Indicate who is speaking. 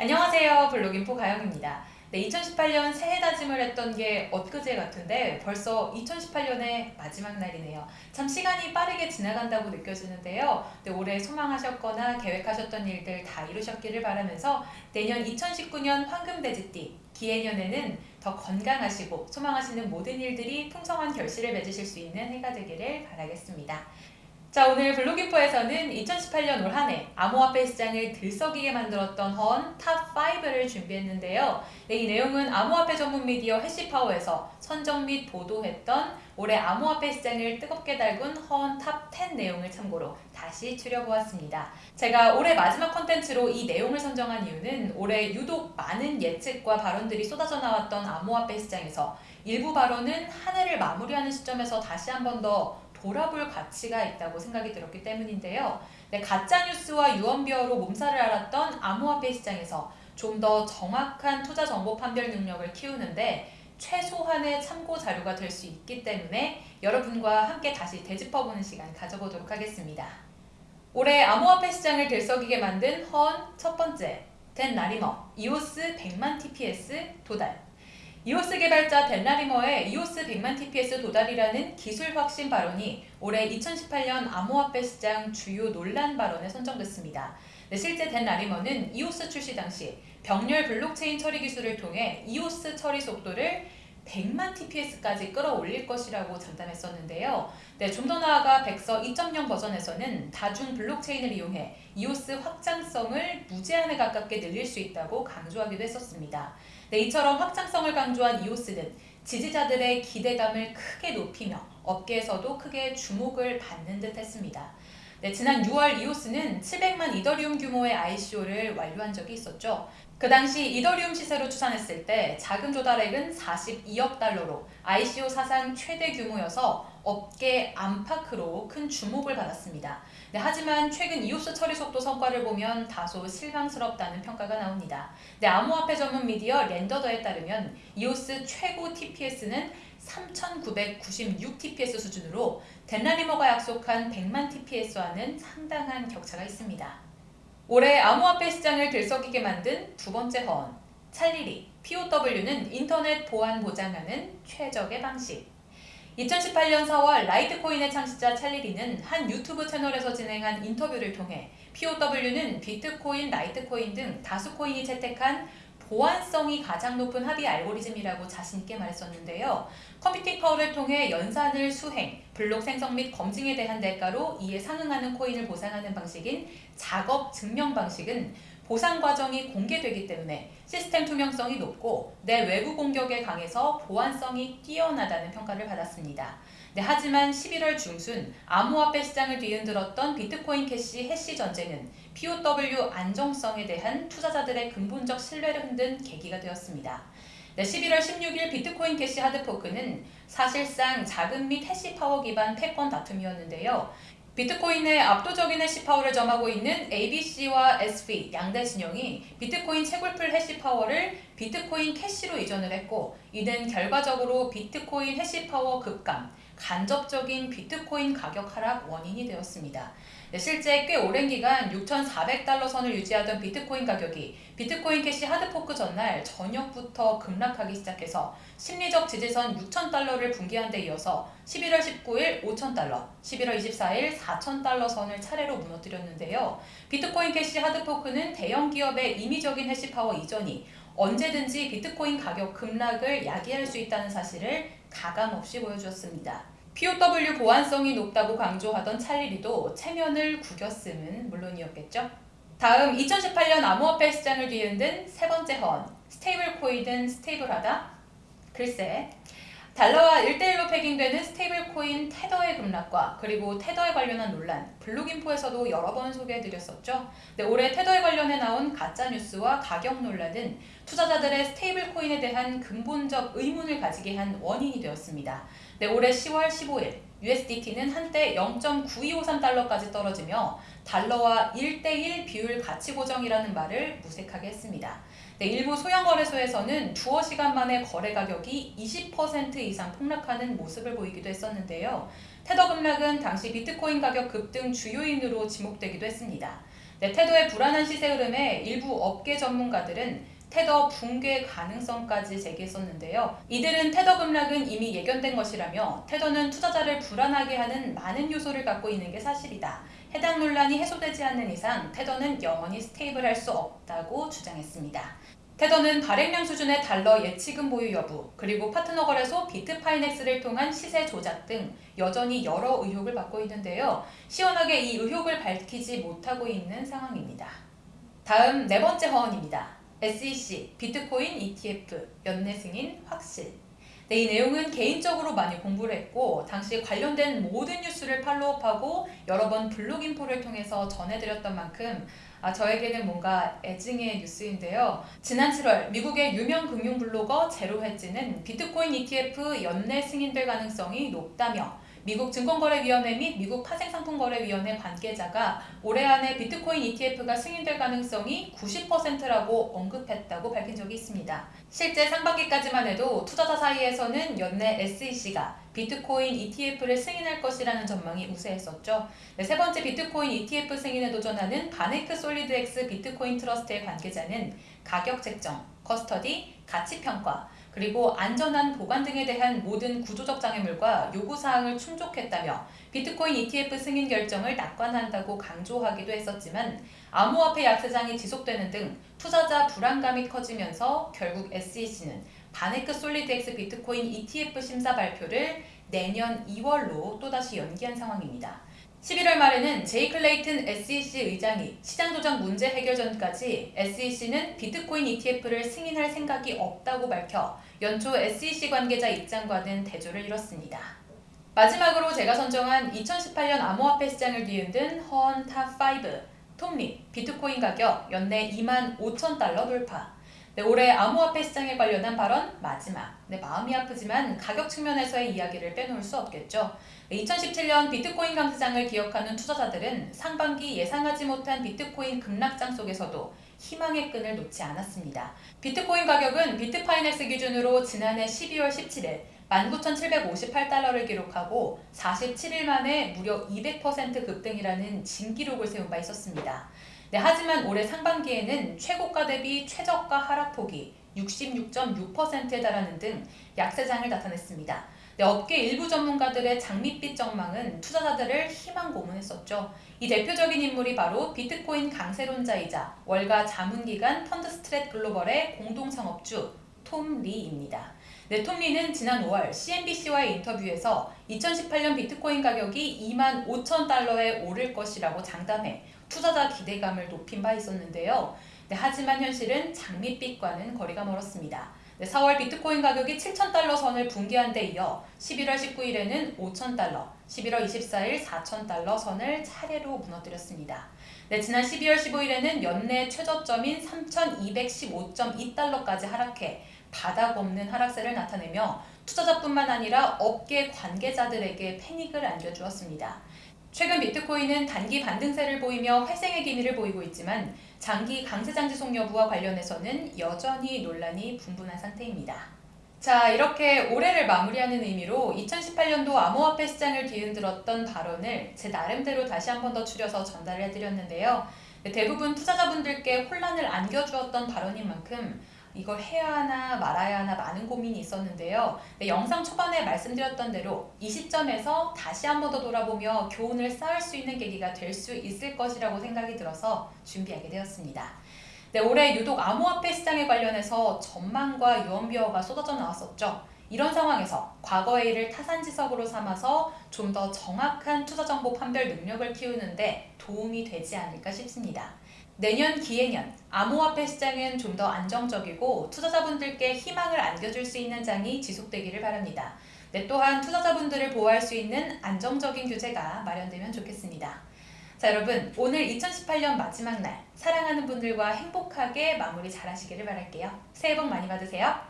Speaker 1: 안녕하세요. 블록인포 가영입니다. 네, 2018년 새해 다짐을 했던 게 엊그제 같은데 벌써 2018년의 마지막 날이네요. 참 시간이 빠르게 지나간다고 느껴지는데요. 네, 올해 소망하셨거나 계획하셨던 일들 다 이루셨기를 바라면서 내년 2019년 황금돼지띠 기해년에는 더 건강하시고 소망하시는 모든 일들이 풍성한 결실을 맺으실 수 있는 해가 되기를 바라겠습니다. 자 오늘 블록인포에서는 2018년 올 한해 암호화폐 시장을 들썩이게 만들었던 허언 top5를 준비했는데요. 네, 이 내용은 암호화폐 전문 미디어 해시파워에서 선정 및 보도했던 올해 암호화폐 시장을 뜨겁게 달군 허언 top10 내용을 참고로 다시 추려보았습니다. 제가 올해 마지막 컨텐츠로 이 내용을 선정한 이유는 올해 유독 많은 예측과 발언들이 쏟아져 나왔던 암호화폐 시장에서 일부 발언은 한 해를 마무리하는 시점에서 다시 한번더 돌아볼 가치가 있다고 생각이 들었기 때문인데요. 네, 가짜뉴스와 유언비어로 몸살을 앓았던 암호화폐 시장에서 좀 더 정확한 투자 정보 판별 능력을 키우는데 최소한의 참고 자료가 될 수 있기 때문에 여러분과 함께 다시 되짚어보는 시간 가져보도록 하겠습니다. 올해 암호화폐 시장을 들썩이게 만든 허언 첫 번째, 댄 라리머, 이오스 100만 TPS 도달 이오스 개발자 댄 라리머의 이오스 100만 TPS 도달이라는 기술 혁신 발언이 올해 2018년 암호화폐 시장 주요 논란 발언에 선정됐습니다. 네, 실제 댄 라리머는 이오스 출시 당시 병렬 블록체인 처리 기술을 통해 이오스 처리 속도를 100만 TPS까지 끌어올릴 것이라고 장담했었는데요. 네, 좀 더 나아가 백서 2.0 버전에서는 다중 블록체인을 이용해 이오스 확장성을 무제한에 가깝게 늘릴 수 있다고 강조하기도 했었습니다. 네, 이처럼 확장성을 강조한 이오스는 지지자들의 기대감을 크게 높이며 업계에서도 크게 주목을 받는 듯 했습니다. 네, 지난 6월 이오스는 700만 이더리움 규모의 ICO를 완료한 적이 있었죠. 그 당시 이더리움 시세로 추산했을 때 자금 조달액은 42억 달러로 ICO 사상 최대 규모여서 업계 안팎으로 큰 주목을 받았습니다. 네, 하지만 최근 이오스 처리 속도 성과를 보면 다소 실망스럽다는 평가가 나옵니다. 네, 암호화폐 전문 미디어 랜더더에 따르면 이오스 최고 TPS는 3,996 TPS 수준으로 덴라리머가 약속한 100만 TPS와는 상당한 격차가 있습니다. 올해 암호화폐 시장을 들썩이게 만든 두 번째 허언, 찰리리, POW는 인터넷 보안 보장하는 최적의 방식. 2018년 4월 라이트코인의 창시자 찰리 리는 한 유튜브 채널에서 진행한 인터뷰를 통해 POW는 비트코인, 라이트코인 등 다수 코인이 채택한 보안성이 가장 높은 합의 알고리즘이라고 자신있게 말했었는데요. computing power를 통해 연산을 수행, 블록 생성 및 검증에 대한 대가로 이에 상응하는 코인을 보상하는 방식인 작업 증명 방식은 보상 과정이 공개되기 때문에 시스템 투명성이 높고 내 외부 공격에 강해서 보안성이 뛰어나다는 평가를 받았습니다. 네, 하지만 11월 중순 암호화폐 시장을 뒤흔들었던 비트코인 캐시 hash 전쟁은 POW 안정성에 대한 투자자들의 근본적 신뢰를 흔든 계기가 되었습니다. 네, 11월 16일 비트코인 캐시 hard fork는 사실상 자금 및 hash power 기반 패권 다툼이었는데요. 비트코인의 압도적인 hash power를 점하고 있는 ABC와 SV 양대 진영이 비트코인 채굴 pool hash power를 비트코인 캐시로 이전을 했고 이는 결과적으로 비트코인 hash power 급감, 간접적인 비트코인 가격 하락 원인이 되었습니다. 네, 실제 꽤 오랜 기간 6,400달러 선을 유지하던 비트코인 가격이 비트코인 캐시 hard fork 전날 저녁부터 급락하기 시작해서 심리적 지지선 6,000달러를 붕괴한 데 이어서 11월 19일 5,000달러, 11월 24일 4,000달러 선을 차례로 무너뜨렸는데요. 비트코인 캐시 hard fork는 대형 기업의 임의적인 hash power 이전이 언제든지 비트코인 가격 급락을 야기할 수 있다는 사실을 가감없이 보여주었습니다. POW 보안성이 높다고 강조하던 찰리 리도 체면을 구겼음은 물론이었겠죠. 다음 2018년 암호화폐 시장을 뒤흔든 세 번째 허언, stable coin은 stable하다? 글쎄, 달러와 1대1로 pegging되는 stable coin 테더의 급락과 그리고 테더에 관련한 논란, 블록인포에서도 여러 번 소개해드렸었죠. 네, 올해 테더에 관련해 나온 가짜뉴스와 가격 논란은 투자자들의 stable coin에 대한 근본적 의문을 가지게 한 원인이 되었습니다. 네, 올해 10월 15일 USDT는 한때 0.9253달러까지 떨어지며 달러와 1대1 비율 가치 고정이라는 말을 무색하게 했습니다. 네, 일부 소형 거래소에서는 두어 시간 만에 거래 가격이 20% 이상 폭락하는 모습을 보이기도 했었는데요. 테더 급락은 당시 비트코인 가격 급등 주요인으로 지목되기도 했습니다. 네, 테더의 불안한 시세 흐름에 일부 업계 전문가들은 테더 붕괴 가능성까지 제기했었는데요. 이들은 테더 급락은 이미 예견된 것이라며 테더는 투자자를 불안하게 하는 많은 요소를 갖고 있는 게 사실이다. 해당 논란이 해소되지 않는 이상 테더는 영원히 stable할 수 없다고 주장했습니다. 테더는 발행량 수준의 달러 예치금 보유 여부, 그리고 파트너 거래소 비트파이넥스를 통한 시세 조작 등 여전히 여러 의혹을 받고 있는데요. 시원하게 이 의혹을 밝히지 못하고 있는 상황입니다. 다음 네 번째 허언입니다. SEC, 비트코인 ETF, 연내 승인 확실. 네, 이 내용은 개인적으로 많이 공부를 했고 당시 관련된 모든 뉴스를 follow하고 여러 번 블록인포를 통해서 전해드렸던 만큼 아, 저에게는 뭔가 애증의 뉴스인데요. 지난 7월 미국의 유명 금융 블로거 제로헤지는 비트코인 ETF 연내 승인될 가능성이 높다며 미국 증권거래위원회 및 미국 파생상품거래위원회 관계자가 올해 안에 비트코인 ETF가 승인될 가능성이 90%라고 언급했다고 밝힌 적이 있습니다. 실제 상반기까지만 해도 투자자 사이에서는 연내 SEC가 비트코인 ETF를 승인할 것이라는 전망이 우세했었죠. 네, 세 번째 비트코인 ETF 승인에 도전하는 바네크 솔리드엑스 비트코인 트러스트의 관계자는 가격 책정, custody, 가치 평가, 그리고 안전한 보관 등에 대한 모든 구조적 장애물과 요구사항을 충족했다며 비트코인 ETF 승인 결정을 낙관한다고 강조하기도 했었지만 암호화폐 약세장이 지속되는 등 투자자 불안감이 커지면서 결국 SEC는 바네크 솔리드엑스 비트코인 ETF 심사 발표를 내년 2월로 또다시 연기한 상황입니다. 11월 말에는 제이 클레이튼 SEC 의장이 시장 조작 문제 해결 전까지 SEC는 비트코인 ETF를 승인할 생각이 없다고 밝혀 연초 SEC 관계자 입장과는 대조를 이뤘습니다. 마지막으로 제가 선정한 2018년 암호화폐 시장을 뒤흔든 허언 top5 톰 리 비트코인 가격 연내 2만 5천 달러 돌파 네, 올해 암호화폐 시장에 관련한 발언 마지막. 네, 마음이 아프지만 가격 측면에서의 이야기를 빼놓을 수 없겠죠. 네, 2017년 비트코인 강세장을 기억하는 투자자들은 상반기 예상하지 못한 비트코인 급락장 속에서도 희망의 끈을 놓지 않았습니다. 비트코인 가격은 비트파이넥스 기준으로 지난해 12월 17일 19,758달러를 기록하고 47일 만에 무려 200% 급등이라는 진기록을 세운 바 있었습니다. 네, 하지만 올해 상반기에는 최고가 대비 최저가 하락폭이 66.6%에 달하는 등 약세장을 나타냈습니다. 네, 업계 일부 전문가들의 장밋빛 전망은 투자자들을 희망 고문했었죠. 이 대표적인 인물이 바로 비트코인 강세론자이자 월가 자문기관 펀드스트랫 글로벌의 공동 창업주 톰 리입니다. 네, 톰 리는 지난 5월 CNBC와의 인터뷰에서 2018년 비트코인 가격이 2만 5천 달러에 오를 것이라고 장담해 투자자 기대감을 높인 바 있었는데요. 네, 하지만 현실은 장밋빛과는 거리가 멀었습니다. 네, 4월 비트코인 가격이 7,000달러 선을 붕괴한 데 이어 11월 19일에는 5,000달러, 11월 24일 4,000달러 선을 차례로 무너뜨렸습니다. 네, 지난 12월 15일에는 연내 최저점인 3,215.2달러까지 하락해 바닥 없는 하락세를 나타내며 투자자뿐만 아니라 업계 관계자들에게 패닉을 안겨주었습니다. 최근 비트코인은 단기 반등세를 보이며 회생의 기미를 보이고 있지만 장기 강세장 지속 여부와 관련해서는 여전히 논란이 분분한 상태입니다. 자 이렇게 올해를 마무리하는 의미로 2018년도 암호화폐 시장을 뒤흔들었던 발언을 제 나름대로 다시 한 번 더 추려서 전달을 해드렸는데요. 대부분 투자자분들께 혼란을 안겨주었던 발언인 만큼 이걸 해야 하나 말아야 하나 많은 고민이 있었는데요. 네, 영상 초반에 말씀드렸던 대로 이 시점에서 다시 한 번 더 돌아보며 교훈을 쌓을 수 있는 계기가 될 수 있을 것이라고 생각이 들어서 준비하게 되었습니다. 네, 올해 유독 암호화폐 시장에 관련해서 전망과 유언비어가 쏟아져 나왔었죠. 이런 상황에서 과거의 일을 타산지석으로 삼아서 좀 더 정확한 투자 정보 판별 능력을 키우는데 도움이 되지 않을까 싶습니다. 내년 기해년 암호화폐 시장은 좀 더 안정적이고 투자자분들께 희망을 안겨줄 수 있는 장이 지속되기를 바랍니다. 네, 또한 투자자분들을 보호할 수 있는 안정적인 규제가 마련되면 좋겠습니다. 자 여러분 오늘 2018년 마지막 날 사랑하는 분들과 행복하게 마무리 잘 하시기를 바랄게요. 새해 복 많이 받으세요.